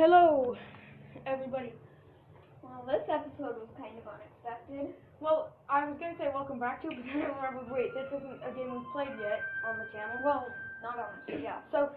Hello, everybody. Well, this episode was kind of unexpected. Well, I was gonna say welcome back to, it, but then I remembered, wait, this isn't a game we've played yet on the channel. Well, not on the channel, yeah. So,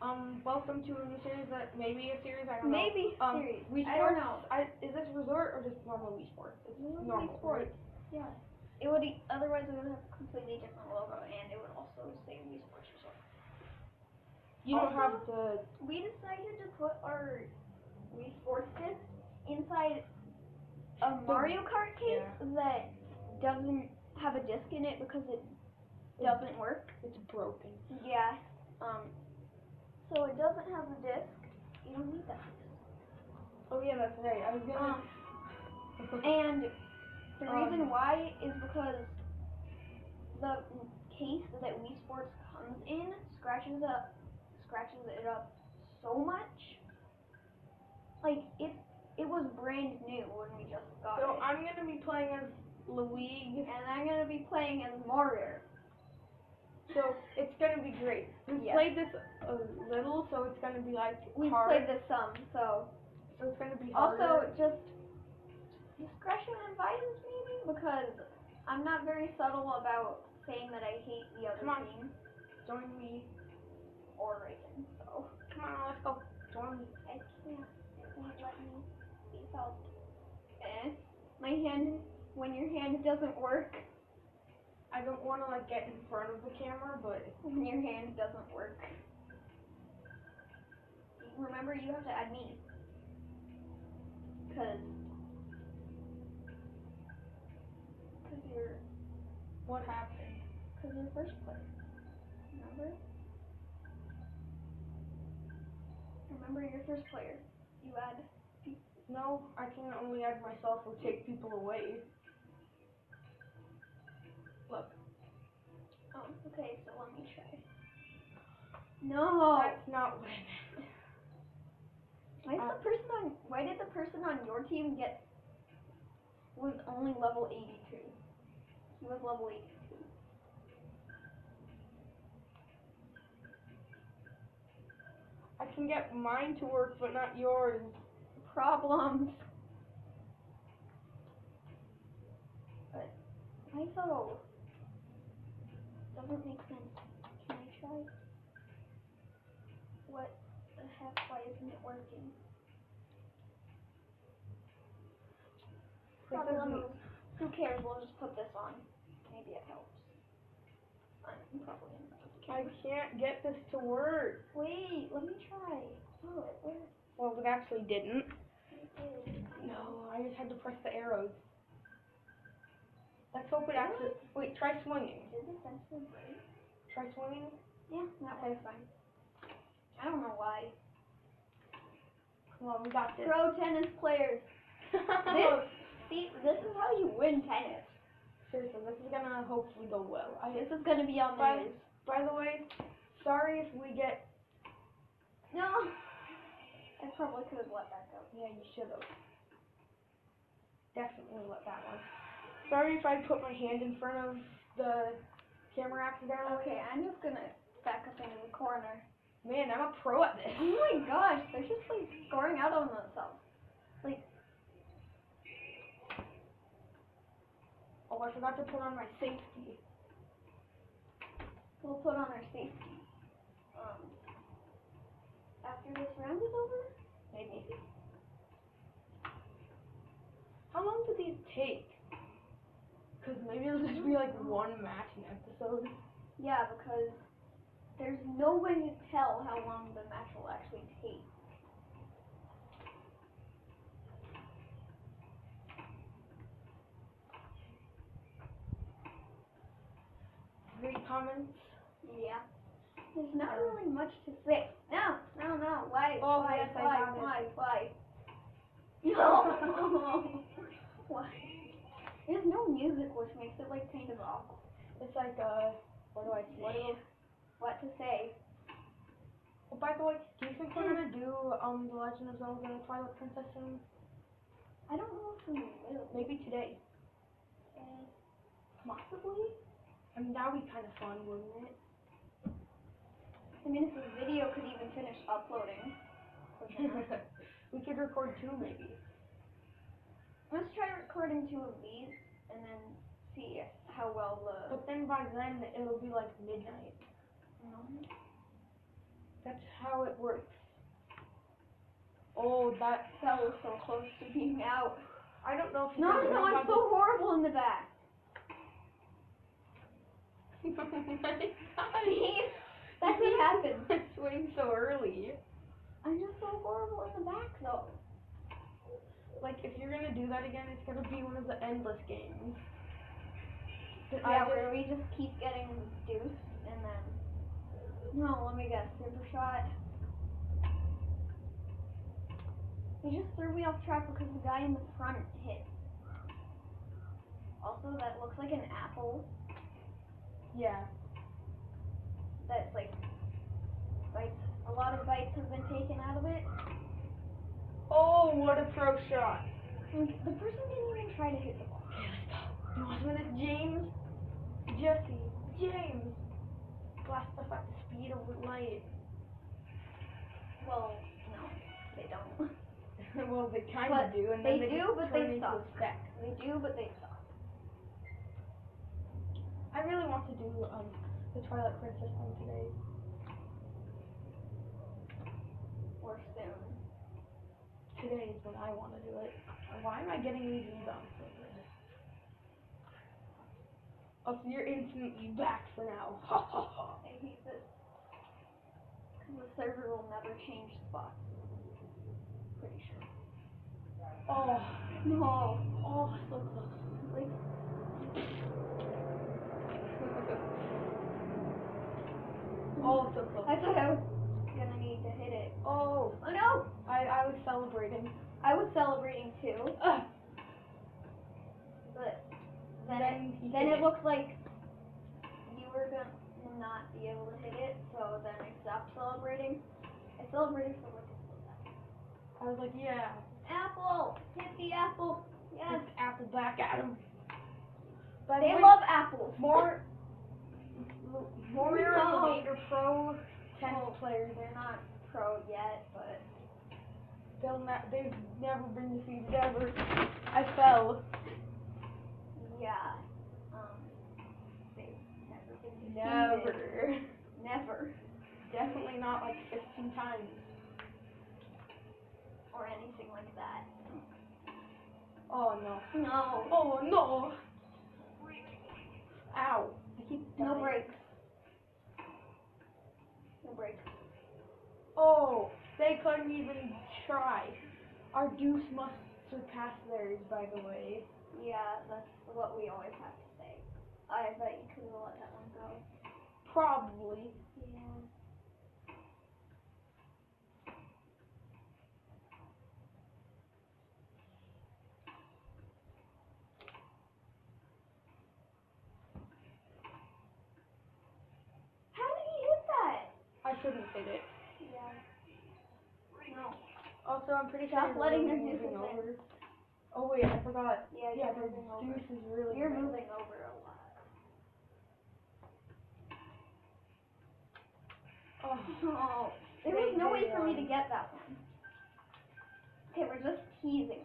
um, welcome to a new series that maybe a series. I don't know. Maybe Um, series. Wii I don't know. I, is this resort or just normal Wii Sports? It's Wii normal. Sports. right? Yeah. It would otherwise it would have a completely different logo and it would also say Wii Sports You don't have the. We decided to put our Wii Sports disc inside a Mario Kart case that doesn't have a disc in it because it doesn't work. It's broken. Yeah. Um. So it doesn't have a disc. You don't need that. Oh yeah, that's right. I was gonna. Um, and the Um, reason why is because the case that Wii Sports comes in scratches up, scratches it up so much. Like it, it was brand new when we just got so it, I'm gonna be playing as Louise. and I'm gonna be playing as Mario. So it's gonna be great. We've Yeah. played this a little, so it's gonna be like We hard. played this some, so So it's gonna be harder. also just discretion advises maybe because I'm not very subtle about saying that I hate the other Come on. team join me. Or Reagan. So. Come on, let's go. Join me. I can't. It won't let me be felt. Eh. My hand, when your hand doesn't work, I don't want to like get in front of the camera, but when your hand doesn't work. Remember, you have to add me. Cause, cause you're, what happened? cause you're first place. Remember? Remember, you're first player. You add. No, I can only add myself or take people away. Look, Oh, okay. So let me try. No. that's not what I meant. Why did Uh, the person on why did the person on your team get was only level eighty two? He was level eighty two. I can get mine to work, but not yours. Problems. But why so? Doesn't make sense. Can I try? What the heck? Why isn't it working? This Who cares? We'll just put this on. Maybe it helps. I'm probably in the I can't get this to work. Wait, let me try. Oh, it worked. Well, it actually didn't. It did. No, I just had to press the arrows. Let's hope it actually. Wait, try swinging. Did this actually break? Try swinging. Yeah, that was fine. I don't know why. Come on, we got this. Pro tennis players. This, see, this is how you win tennis. Seriously, this is gonna hopefully go well. I, This is gonna be on the news. By the way, sorry if we get. No. I probably could have let that go. Yeah, you should have. Definitely let that one. Sorry if I put my hand in front of the camera accidentally. Okay, I'm just gonna back up into the corner. Man, I'm a pro at this. Oh my gosh, they're just like scoring out on themselves. Like. Oh, I forgot to put on my safety. We'll put on our safety. Um, after this round is over? Maybe. How long do these take? Because maybe it'll just be like one match an episode. Yeah, because there's no way to tell how long the match will actually take. Great comments. Yeah. There's not really much to say. No, no, no. Why? Oh, why? yes, I why? why? Why? No. why? There's no music, which makes it like kind of awkward. It's like, uh, what do I What, say? do- what to say? Oh, by the way, do you think we're gonna do um The Legend of Zelda and The Twilight Princess soon? I don't know if we will. Maybe today. Uh, possibly. I mean, that would be kind of fun, wouldn't it? I mean, if the video could even finish uploading, we could record two maybe. Let's try recording two of these and then see how well the. But then by then it'll be like midnight. No. That's how it works. Oh, that That was so close to being out. I don't know if No, no, I'm so horrible in the back. Oh my God. That's what happens. I'm swing so early. I'm just so horrible in the back though. Like if you're gonna do that again, it's gonna be one of the endless games. Yeah, where we just keep getting deuce and then. No, let me guess. Super shot. He just threw me off track because the guy in the front hit. Also, that looks like an apple. yeah. That's like bites. A lot of bites have been taken out of it. Oh, what a pro shot. And the person didn't even try to hit the ball. Okay, let's go. Want this, James? Jesse, James. Blast stuff at the speed of light. Well, no, they don't. well, they kind of do, and they then they do, but turn they suck. They do, but they suck. I really want to do um the Twilight Princess one today. Or soon. Today is when I want to do it. Why am I getting these good? Oh, so you're instantly back for now. Ha ha ha. I hate this. Because the server will never change spots. Pretty sure. Oh, No. oh, so close. Like, Oh, so close. I thought I was gonna need to hit it. Oh, Oh no! I, I was celebrating. I was celebrating too, Ugh. but then, Then it, then it it. looked like you were gonna not be able to hit it, so then I stopped celebrating. I celebrated for like a split second. I was like, yeah, Apple! Hit the apple! Yes! apple back at him. The They love apples. more No. Navigator Pro tennis Oh. players. They're not pro yet, but They'll ne- they've never been defeated ever. I fell. yeah. Um, they've never been defeated. Never. Never. Definitely not like 15 times. Or anything like that. Oh no. No. Oh no. Ow. No breaks. No breaks. Oh, they couldn't even try. Our deuce must surpass theirs, by the way. Yeah, that's what we always have to say. I bet you could have let that one go. Probably. Yeah. How did he hit that? I shouldn't hit it. Yeah. No. Also, I'm pretty Stop sure letting them do moving the thing. over. Oh wait, I forgot. Yeah, Yeah, you're the moving over. is really. You're bad. moving over a lot. Oh. Oh, there was no way for me to get that one. Okay, we're just teasing,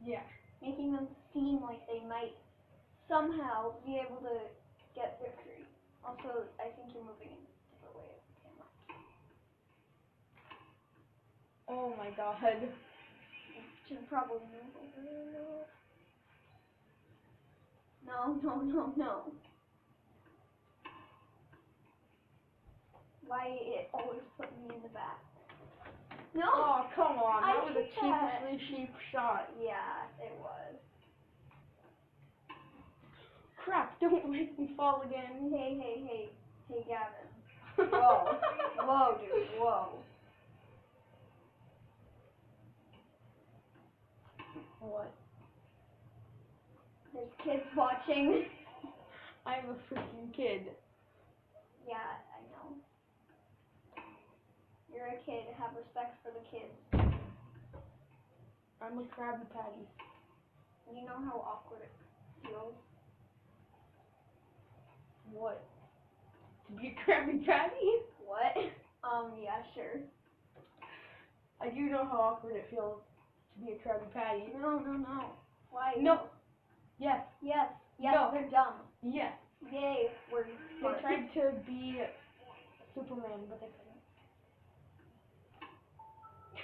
Yeah. making them seem like they might somehow be able to get victory. Also, I think you're moving in a different way of the camera. Oh my god. Should probably move. No, no, no, no. Why it always put me in the back? No. Oh come on, I that was a cheaply cheap shot. Yeah, it was. Crap! Don't make me fall again. Hey, hey, hey, hey, Gavin. Whoa, oh, whoa, dude, whoa. What? There's kids watching. I'm a freaking kid. Yeah, I know. You're a kid. Have respect for the kids. I'm a Krabby Patty. You know how awkward it feels. What? To be a Krabby Patty? What? Um, yeah, sure. I do know how awkward it feels to be a Krabby Patty. No, no, no. Why? No. Yes, Yes. Yes, No. they're dumb. yes. Yay, we're They tried to be Superman, but they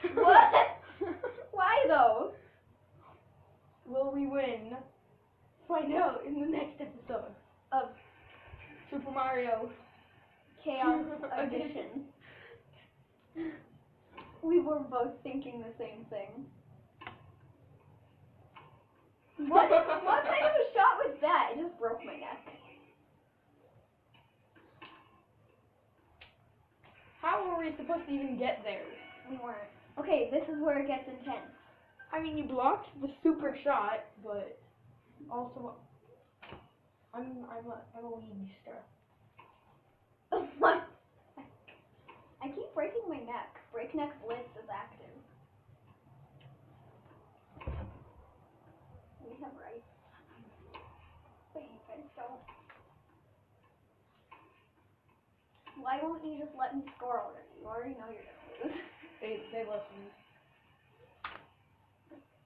couldn't. what? Why though? Will we win? Find out in the next episode Of Super Mario. Chaos Edition. We were both thinking the same thing. What, what kind of a shot was that? It just broke my neck. How were we supposed to even get there? We weren't. Okay, this is where it gets intense. I mean, you blocked the super shot, but also, I'm I'm a I'm a leaguester. what? I keep breaking my neck. Breakneck Blitz is active. Rights. But you guys don't. Why won't you just let me score already? You already know you're gonna lose. They they listened.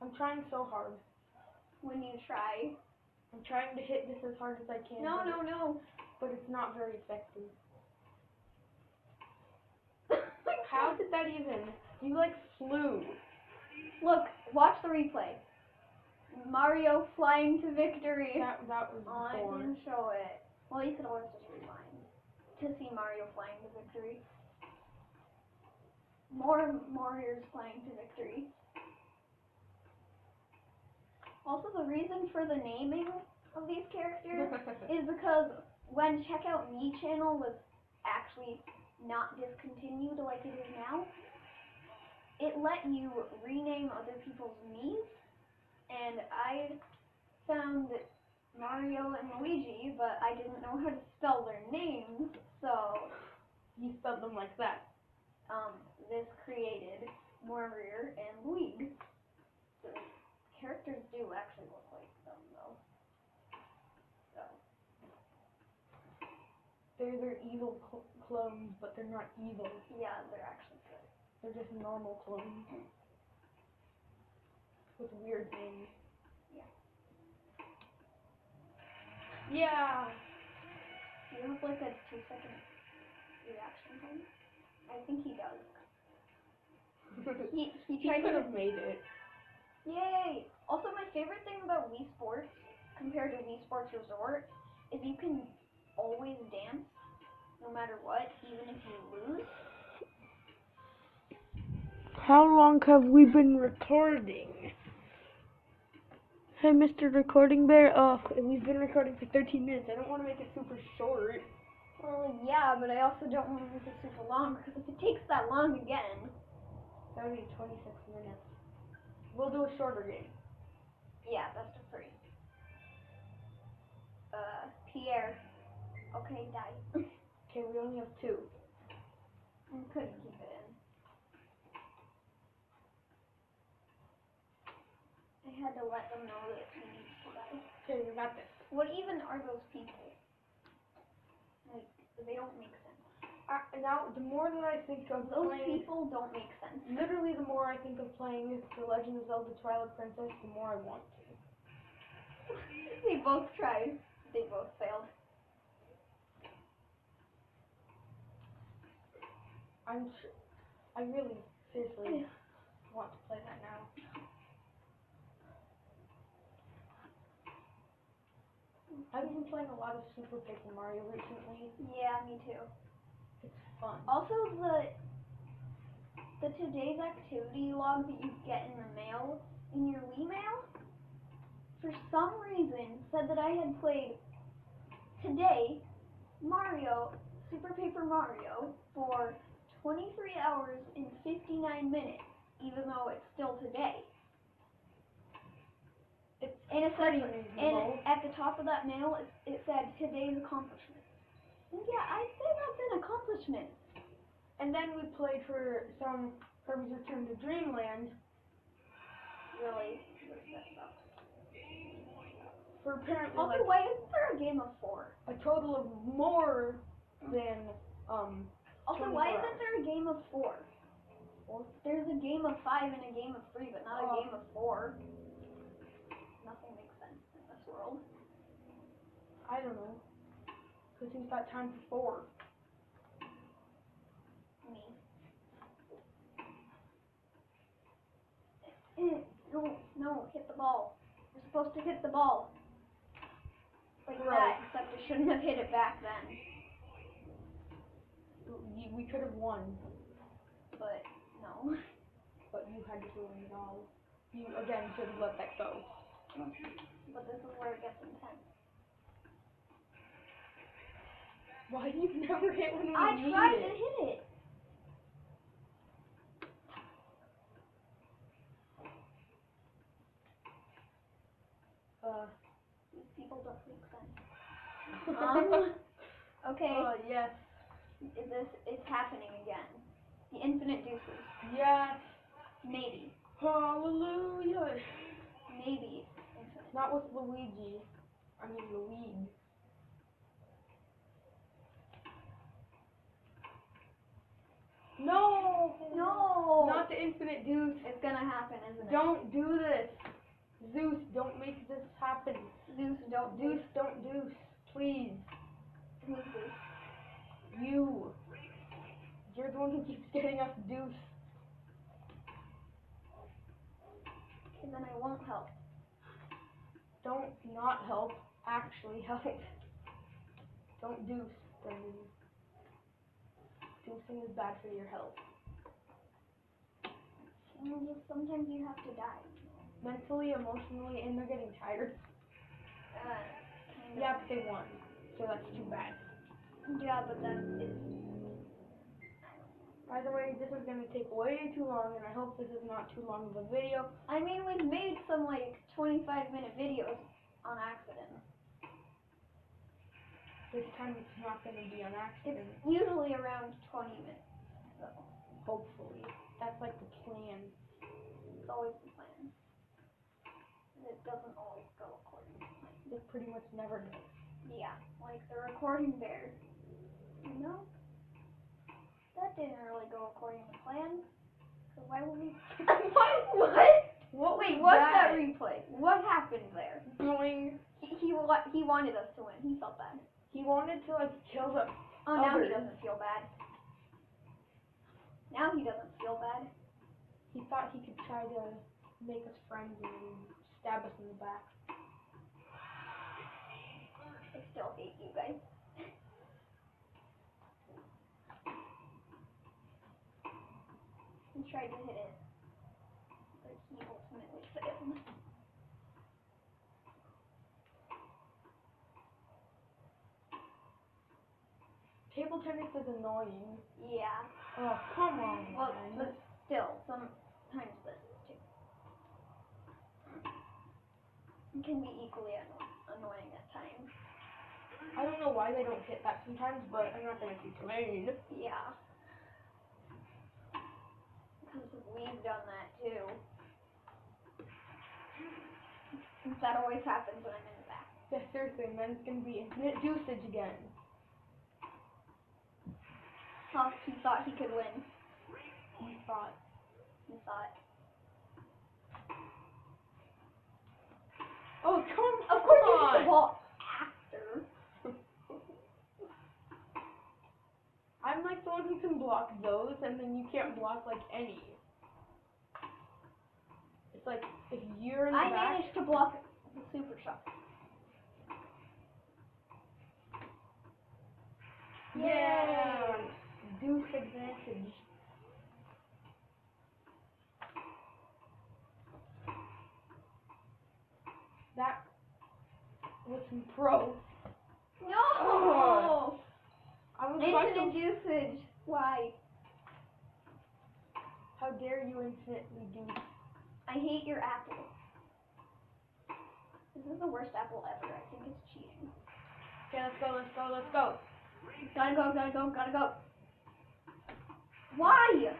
I'm trying so hard. when you try. I'm trying to hit this as hard as I can. No, no, no. But it's not very effective. How did that even? You like flew. Look, watch the replay. Mario flying to victory. That that was Oh, I didn't show it. Well, you could always just rewind to see Mario flying to victory. More Mario's flying to victory. Also, the reason for the naming of these characters is because when Check Out Mii channel was actually not discontinued like it is now, it let you rename other people's Mii's, and I found Mario and Luigi, but I didn't know how to spell their names, so you spelled them like that. um, this created Mario and Luigi. The characters do actually look like them, though. So, They're their evil cl- clones, but they're not evil. yeah, they're actually good. They're just normal clones with weird names. Yeah. Yeah. Do you have like a two second reaction time? I think he does. He, he he tried could to. have made it. Yay! Also, my favorite thing about Wii Sports compared to Wii Sports Resort is you can always dance no matter what, even if you lose. How long have we been recording? Hey, Mr. Recording Bear. Oh, we've been recording for 13 minutes. I don't want to make it super short. Well, yeah, but I also don't want to make it super long because if it takes that long again, That would be 26 minutes. We'll do a shorter game. yeah, best of three. Uh, Pierre. Okay, die. Okay, we only have two. I couldn't keep it in. I had to let them know that he needs to. Okay, we got this. What even are those people? Like, they don't make sense. Uh, now, the more that I think of Those playing, people don't make sense. literally the more I think of playing The Legend of Zelda Twilight Princess, the more I want to. they both tried. They both failed. I'm sure, I really, seriously want to play that now. I've been playing a lot of Super Paper Mario recently. Yeah, me too. It's fun. Also, the the today's activity log that you get in the mail in your Wii mail, for some reason said that I had played today Mario Super Paper Mario for 23 hours and 59 minutes, even though it's still today. And it said, and at the top of that mail, it, it said today's accomplishment. And yeah, I'd say that's an accomplishment. And then we played for some Kirby's Return to Dreamland Really, really messed up. for apparently Also, like why isn't there a game of four? a total of more than um Also, why isn't there a game of four? Well, There's a game of five and a game of three, but not Oh. a game of four? Nothing makes sense in this world. I don't know. Cause who's got time for four? Me. Eh, No, no, hit the ball. You're supposed to hit the ball. Like Right. that, except I shouldn't have hit it back then. We could have won, But no. but you had to ruin it all. You again should have let that go. But this is where it gets intense. Why do you never hit when you I need tried it? to hit it. Uh, These people don't make sense. Um, okay, Oh yes, is this is happening again. The infinite deuces. yes, Maybe. hallelujah. Maybe. Infinite. Not with Luigi. I mean Luigi. No. No! Not the infinite deuce. It's gonna happen, isn't it? Don't do this. Zeus, don't make this happen. Zeus, don't Deuce, don't deuce. Please. Who's Zeus? You. You're the one who keeps getting us deuce. Okay, then I won't help. Don't not help. Actually help. Don't deuce, Brendan. Deucing is bad for your health. Mm, just Sometimes you have to die. Mentally, emotionally, and they're getting tired. Uh. Yeah, but they won. So that's too bad. Yeah, but that is. By the way, this is gonna take way too long, and I hope this is not too long of a video. I mean, we've made some like 25 minute videos on accident. This time it's not gonna be on It's accident. usually around 20 minutes. So Hopefully, that's like the plan. it's always the plan. And It doesn't always go according to plan. It pretty much never does. Yeah, like the recording bear. You know? That didn't really go according to plan. So why would we. what? What? What Wait, what's that that? replay? What happened there? Boing. He, he, wa- he wanted us to win. He felt bad. He wanted to like kill the. Oh, now he doesn't feel bad. Now he doesn't feel bad. He thought he could try to make us friends and stab us in the back. I still hate you guys. he tried to hit it, but he ultimately failed. Table tennis is annoying. Yeah. Oh come on. Well, man. but still, sometimes this too. It can be equally anno- annoying at times. I don't know why they don't hit that sometimes, but I'm not gonna complain. Yeah. Because we've done that too. That always happens when I'm in the back. Yeah, seriously, and then it's gonna be infinite deuceage again. He thought he could win. He thought. He thought. Oh come Of course hit on! the ball after. I'm like the one who can block those, and then you can't block like any. It's like if you're in the I back. managed to block the super shot. Yeah. Deuce advantage. That was some pro. No! Oh. I was Infinite usage. Why? How dare you infinitely deuce? I hate your apple. This is the worst apple ever. I think it's cheating. Okay, let's go, let's go, let's go. Gotta go, gotta go, gotta go. Why?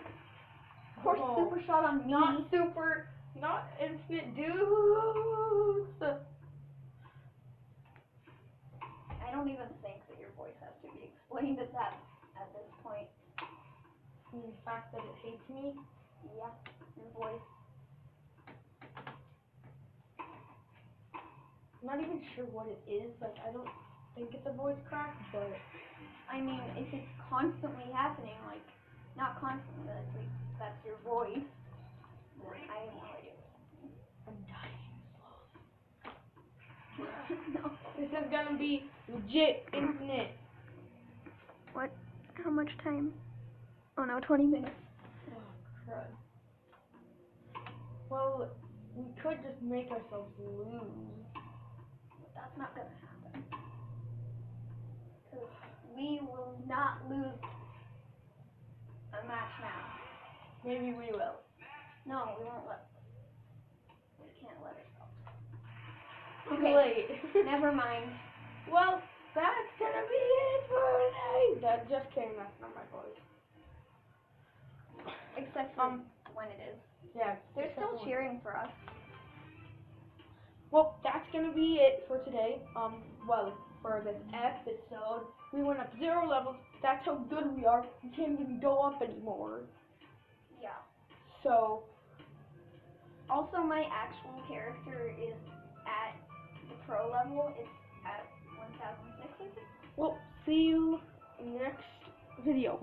Of course, Oh. super shot on me. Not super, not infinite deuce. I don't even think that your voice has to be explained at that at this point. And the fact that it hates me. Yeah, your voice. I'm not even sure what it is. Like, I don't think it's a voice crack, but I mean, if it's constantly happening, like, not constantly, but it's like, that's your voice, then I have no idea. I'm dying no. This is gonna be legit infinite. What? How much time? Oh no, 20 minutes. Oh, crud. Well, we could just make ourselves lose. But that's not gonna happen. Because we will not lose a match now. Maybe we will. No, we won't let. We can't let ourselves. Too Okay. late. Never mind. Well, that's gonna be it for today. That just came. That's not my voice. Except for Um, when it is. Yeah. They're still cheering for us. Well, that's gonna be it for today. Um, well, for this episode, we went up zero levels. That's how good we are. We can't even go up anymore. Yeah. So, Also, my actual character is at the pro level. It's at 1006, well, see you in the next video.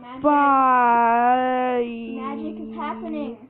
Magic. Bye. Magic is happening.